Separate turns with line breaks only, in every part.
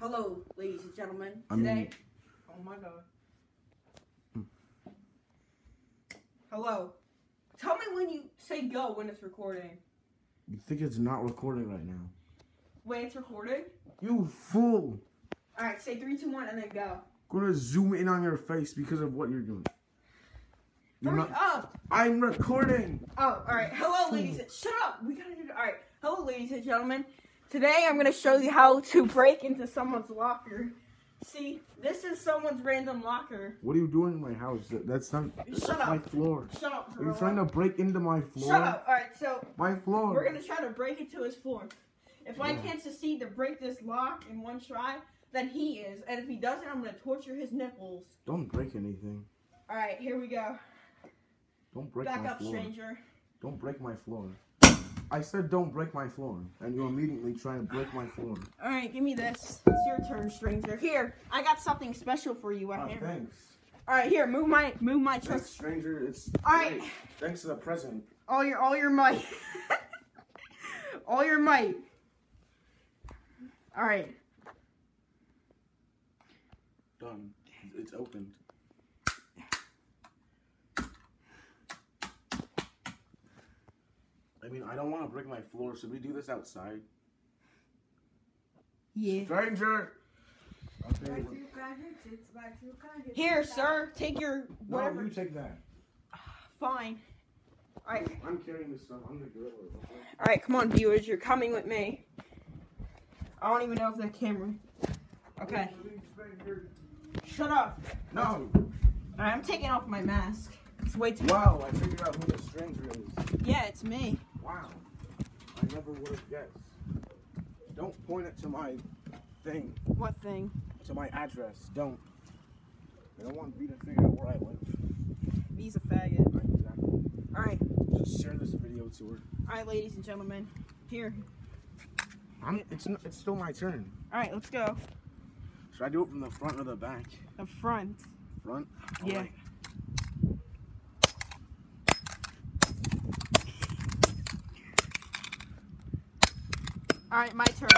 Hello, ladies and gentlemen.
I
Today,
mean-
oh my god. Hmm. Hello. Tell me when you say go when it's recording.
You think it's not recording right now?
Wait, it's recording.
You fool!
All right, say three, two, one, and then go.
gonna zoom in on your face because of what you're doing. You're
Hurry
not.
up.
I'm recording.
Oh, all right. Hello, ladies. and- Shut up. We gotta do. All right. Hello, ladies and gentlemen. Today, I'm gonna show you how to break into someone's locker. See, this is someone's random locker.
What are you doing in my house? That's not. That's
Shut
my floor.
Shut up.
Are you trying to break into my floor?
Shut up. All right. So
My floor.
we're gonna try to break into his floor. If I can't succeed to break this lock in one try, then he is. And if he doesn't, I'm gonna torture his nipples.
Don't break anything.
All right. Here we go.
Don't break
Back
my
up,
floor.
stranger.
Don't break my floor. I said don't break my floor, and you're immediately trying to break my floor.
All right. Give me this. It's your turn, stranger. Here, I got something special for you.
Ah,
I hammer.
thanks.
All right. Here, move my move my
Thanks,
trust.
stranger. It's
All right.
great. Thanks for the present.
All your all your might. all your might. All right.
Done. It's opened. I mean, I don't want to break my floor. Should we do this outside?
Yeah.
Stranger! Okay.
Here, sir. Take your whatever.
No,
whatever.
you take that.
Fine. All right.
I'm carrying this stuff. I'm the gorilla. okay?
All right. Come on, viewers. You're coming with me. I don't even know if that camera. Okay. Shut up.
No!
All right. I'm taking off my mask. It's way too.
Wow, I figured out who the stranger is.
Yeah, it's me.
Wow. I never would have guessed. Don't point it to my thing,
What thing?
to my address. Don't. I don't want me to figure out where I live.
He's a faggot.
Right, exactly.
All right.
Just share this video to her.
All right, ladies and gentlemen. Here.
I'm, it's, it's still my turn.
All right. Let's go.
Should I do it from the front or the back?
The front.
Front?
Yeah.
Alright.
All right, my turn.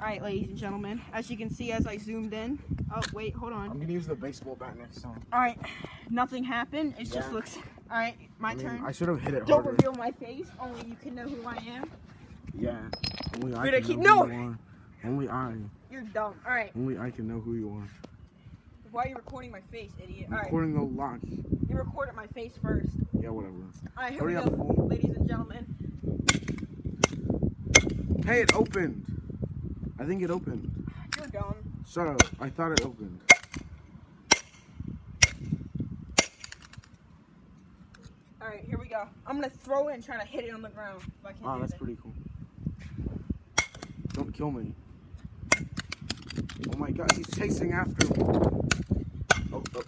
All right, ladies and gentlemen. As you can see, as I zoomed in. Oh, wait, hold on.
I'm gonna use the baseball bat next time.
All right, nothing happened. It just looks. All right, my
I mean,
turn.
I should have hit it
Don't
harder.
reveal my face. Only you can know who I am.
Yeah. Only I
I
can
keep-
know who
no!
you are. Only I.
You're dumb. All right,
Only I can know who you are.
why are you recording my face, idiot? Right,
Recording the lock.
you recorded my face first.
Yeah, whatever.
All right, here
Hurry
we go,
fool.
ladies and gentlemen.
Hey, it opened. I think it opened.
You're dumb.
Shut up. I thought it opened.
All right, here we go. I'm gonna throw it and try to hit it on the ground. If I can
Oh, ah,
do
that's
that.
pretty cool. Don't kill me. Oh my god, he's chasing after me. Oh, oh,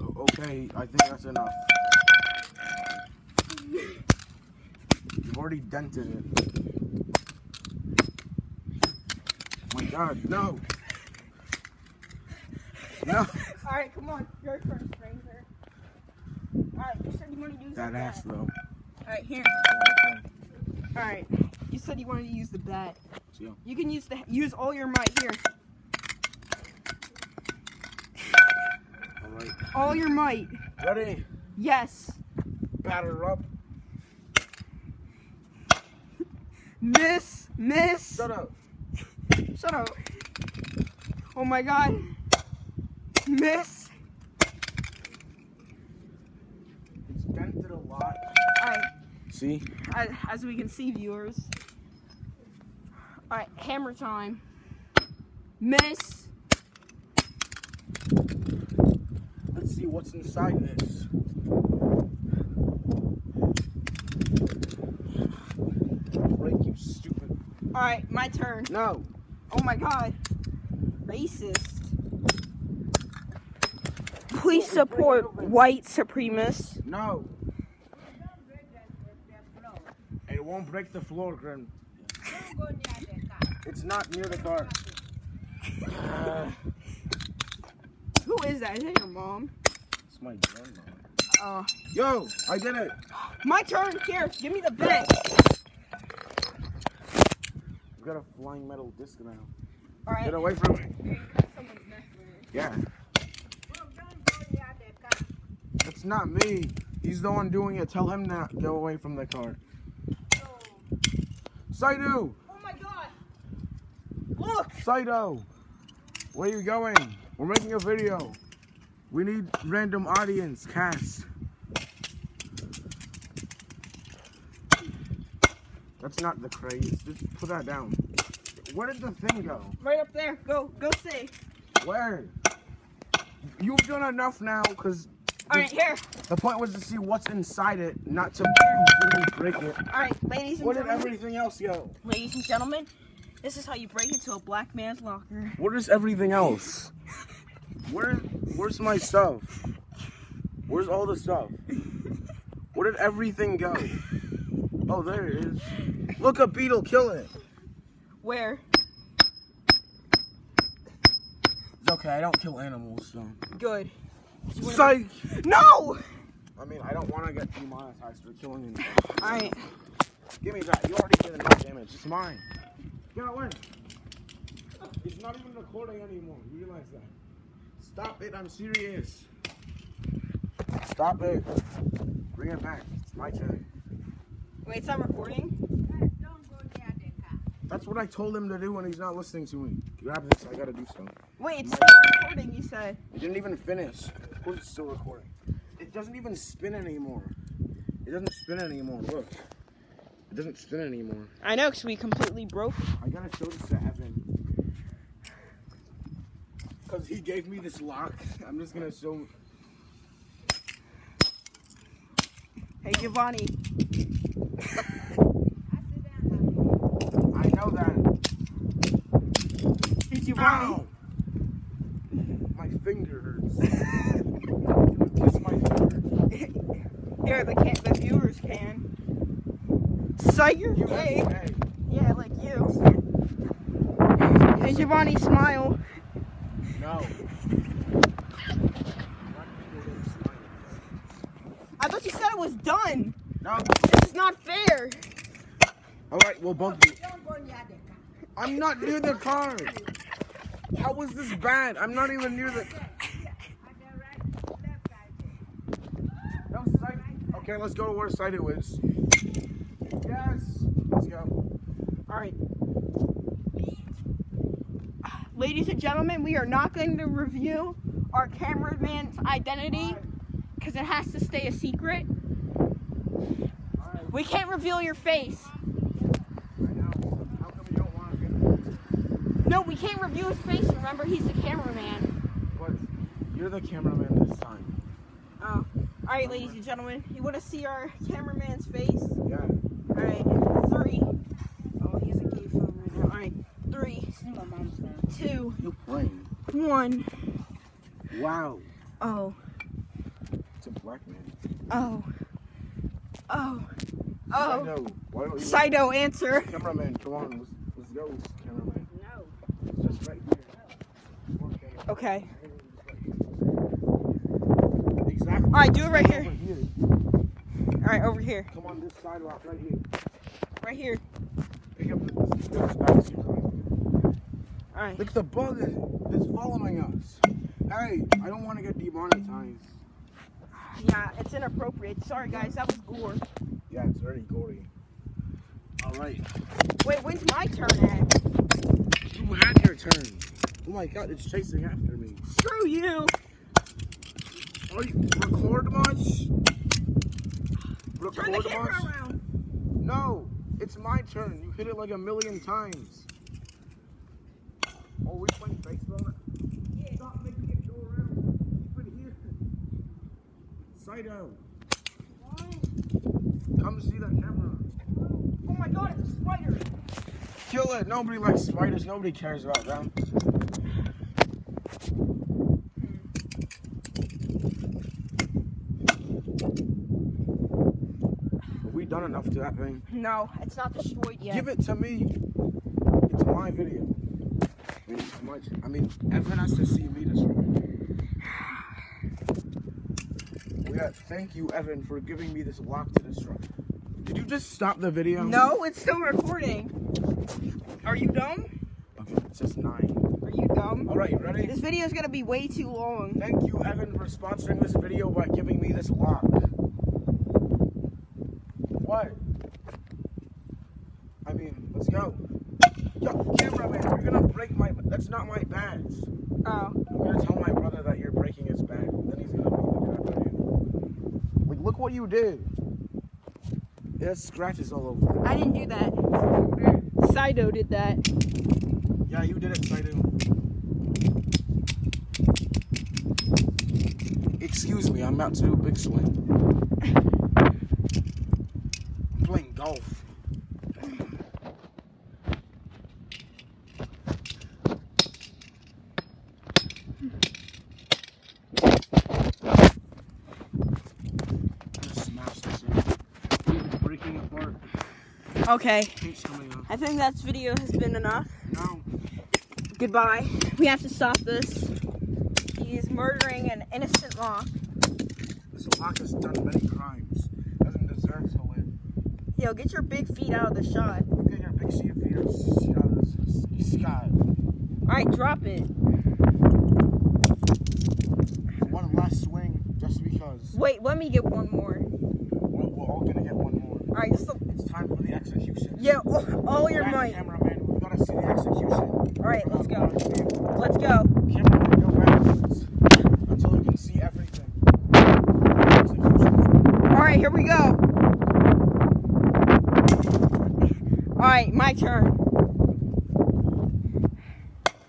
oh, okay, I think that's enough. You've already dented it. Oh my god, no! No!
All right, come on, your turn, stranger. All right, you said you wanted to use
That
the
ass
bat.
though.
All right, here. All right, you said you wanted to use the bat.
Yeah.
You can use the use all your might here.
Alright.
All your might.
Ready?
Yes.
Batter up.
Miss. Miss.
Shut up.
Shut up. Oh my god. Miss.
It's dented a lot.
Alright,
See?
as, as we can see, viewers. Alright, hammer time. Miss.
Let's see what's inside this. Break, you stupid.
Alright, my turn.
No.
Oh my god. Racist. Please support white supremacists.
No. It won't break the floor, Grim. It's not near the car. Uh,
Who is that? Is that your mom?
it's my grandma.
Oh.
Yo, I did it.
My turn. Here, give me the bet.
We got a flying metal disc now.
All right.
Get away from me.
You cut someone's neck there.
Yeah. It's not me. He's the one doing it. Tell him to go away from the car. Oh. Saidu!
Oh my god! Look!
Saito! Where are you going? We're making a video. We need random audience, Cass. That's not the craze. Just put that down. Where did the thing go?
Right up there. Go, go see.
Where? You've done enough now, because
All right, here.
the point was to see what's inside it, not to break it.
All right, ladies and
Where did everything else go?
Ladies and gentlemen, this is how you break into a black man's locker.
Where is everything else? Where, where's my stuff? Where's all the stuff? Where did everything go? Oh, there it is. Look, a beetle, killing it.
Where?
It's okay, I don't kill animals, so.
Good.
Psych!
No!
I mean, I don't want to get demonetized for killing animals.
All right.
Give me that. You already did enough damage. It's mine. Get away. It's not even recording anymore. You realize that? Stop it. I'm serious. Stop it. Bring it back. It's my turn.
Wait, it's not recording.
That's what I told him to do when he's not listening to me. Grab this. I gotta do something.
Wait, it's not recording. You said.
It didn't even finish. Of course, it's still recording. It doesn't even spin anymore. It doesn't spin anymore. Look. It doesn't spin anymore.
I know, cause we completely broke.
I gotta show this to Evan. Cause he gave me this lock. I'm just gonna show.
Hey, Giovanni.
I know that.
Hey, Giovanni.
Ow! My finger hurts. Kiss my finger.
Here, the can the viewers can. Sight your
You
gay. Yeah, like you. Hey, Giovanni, smile.
No.
I thought you said it was done.
No.
This is not fair.
All right, well, both of you. I'm not near the car. How was this bad? I'm not even near the. No site. Okay, let's go to where site it was. Yes. Let's go.
All right. Ladies and gentlemen, we are not going to review our cameraman's identity because it has to stay a secret. We can't reveal your face.
I know. How come you don't want to get
No, we can't reveal his face. Remember, he's the cameraman.
What? you're the cameraman this time.
Oh. All right, ladies and gentlemen, you want to see our cameraman's face?
Yeah.
All right, three. Oh, he's a gay phone right now. All right, three, two,
You're playing.
one.
Wow.
Oh,
It's a black man.
oh, oh, oh.
know. Why don't you?
Saito, answer.
Cameraman, come on. Let's, let's go, cameraman.
No.
It's just right here. Come.
Okay.
Exactly.
All right, do it right here.
Here.
All right, over here.
Come on this sidewalk right here.
Right here.
Pick up this, this back.
All right.
Look, the bug is following us. Hey, I don't want to get demonetized.
Yeah, it's inappropriate. Sorry, guys. That was gore.
Yeah, it's very gory. All right.
Wait, when's my turn at?
You had your turn. Oh my god, it's chasing after me.
Screw you.
Are you record much?
Turn the
Record
camera
much?
around.
No, it's my turn. You hit it like a million times. Oh, we playing baseball? Yeah. Stop making it go around. Keep it here. Saito, come see that camera.
Oh my god, it's a spider.
Kill it. Nobody likes spiders. Nobody cares about them. Have we done enough to that thing?
No, it's not destroyed yet.
Give it to me. It's my video. I mean, it's I mean, everyone has to see me destroy it. Yeah, thank you, Evan, for giving me this lock to destroy. Did you just stop the video?
No, it's still recording. Are you dumb?
Okay. It says nine.
Are you dumb?
All right, you ready?
This video is gonna be way too long.
Thank you, Evan, for sponsoring this video by giving me this lock. What? I mean, let's go. Yo, cameraman, you're gonna break my. That's not my bags.
Oh.
I'm gonna tell my brother that you're breaking his bag. Then he's gonna beat the crap out of you. Like, look what you did. There's scratches all over.
I didn't do that. Sido did that.
Yeah, you did it, Saidu. Excuse me, I'm about to do a big swing. I'm playing golf. I just smashed this thing. It's breaking apart.
Okay.
Paint's coming off.
I think that video has been enough.
No.
Goodbye. We have to stop this. He's murdering an innocent lock.
This lock has done many crimes. Doesn't deserve to live.
Yo, get your big feet out of the shot.
At your big sea of fears. Sky.
Alright, drop it.
One last swing, just because.
Wait, let me get one more.
We're, we're all gonna get one more.
Alright, just
Time for the execution.
yeah, all, all your might.
Cameraman, we gotta see the execution.
Alright, let's go. Let's go.
go backwards until we can see everything.
Alright, here we go. Alright, my turn.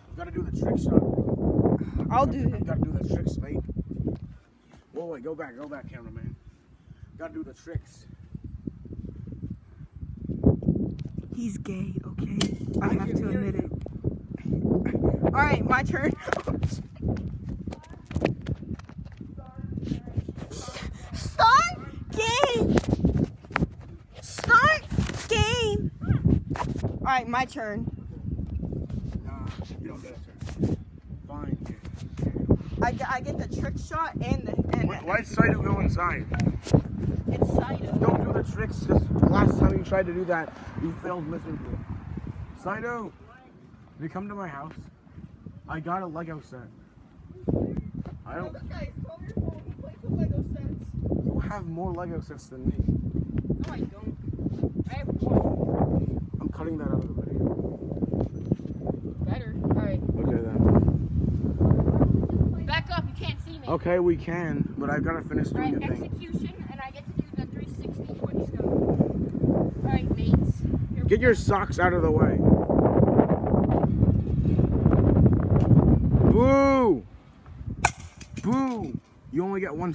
You gotta do the trick shot.
I'll do it.
gotta do the tricks, mate. Whoa, wait, go back, go back, cameraman. Gotta do the tricks.
He's gay, okay? I
I
have to admit
you.
it. Alright, my turn. Start game! Start game! Alright, my turn.
Nah, you don't get a turn. Fine.
I, get- I get the trick shot and the. And
Why, why'd Saito go inside?
It's Saito.
The tricks, because last time you tried to do that, you failed miserably. Saito, you come to my house. I got a Lego set. I don't.
This guy is 12 years old. He plays with Lego sets.
You have more Lego sets than me.
No, I don't. I have one.
I'm cutting that out of the video.
Better. Alright.
Okay then.
Back up. You can't see me.
Okay, we can, but I've got to finish doing
Alright,
the thing.
execution, and I get to do the 360 quick scope. Alright, mates. Here we
Get your socks out of the way. Boo! Boo! You only get one.